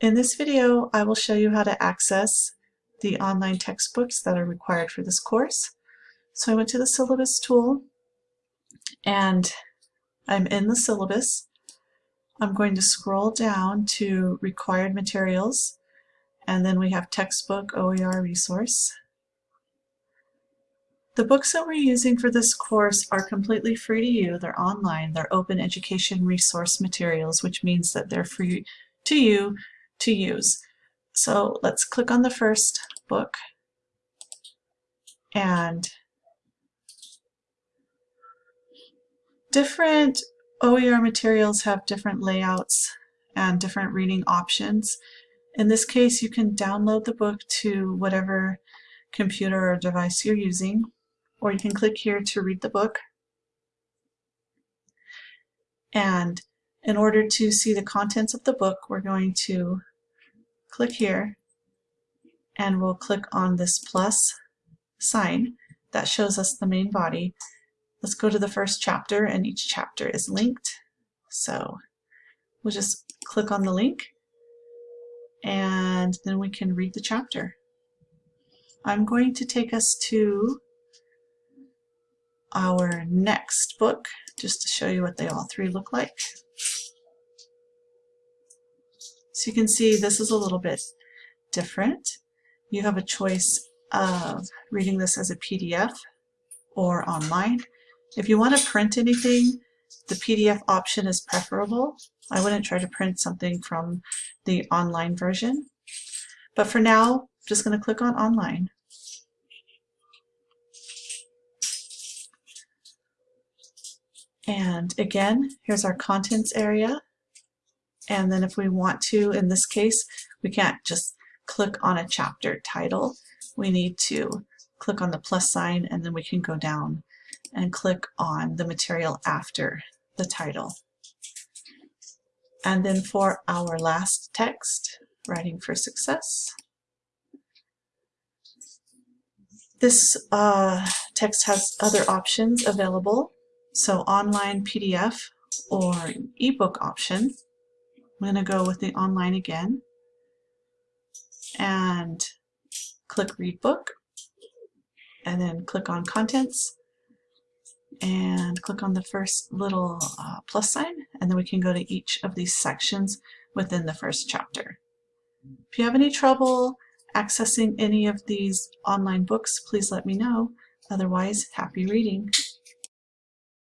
In this video, I will show you how to access the online textbooks that are required for this course. So I went to the syllabus tool and I'm in the syllabus. I'm going to scroll down to required materials and then we have textbook OER resource. The books that we're using for this course are completely free to you. They're online. They're open education resource materials, which means that they're free to you to use. So let's click on the first book and different OER materials have different layouts and different reading options. In this case, you can download the book to whatever computer or device you're using, or you can click here to read the book. And in order to see the contents of the book, we're going to click here and we'll click on this plus sign that shows us the main body. Let's go to the first chapter and each chapter is linked. So we'll just click on the link and then we can read the chapter. I'm going to take us to our next book just to show you what they all three look like. So you can see this is a little bit different. You have a choice of reading this as a PDF or online. If you want to print anything, the PDF option is preferable. I wouldn't try to print something from the online version. But for now, I'm just going to click on online. And again, here's our contents area. And then if we want to, in this case, we can't just click on a chapter title. We need to click on the plus sign and then we can go down and click on the material after the title. And then for our last text, Writing for Success, this uh, text has other options available. So online PDF or ebook option. I'm going to go with the online again and click read book and then click on contents and click on the first little uh, plus sign and then we can go to each of these sections within the first chapter. If you have any trouble accessing any of these online books, please let me know. Otherwise, happy reading.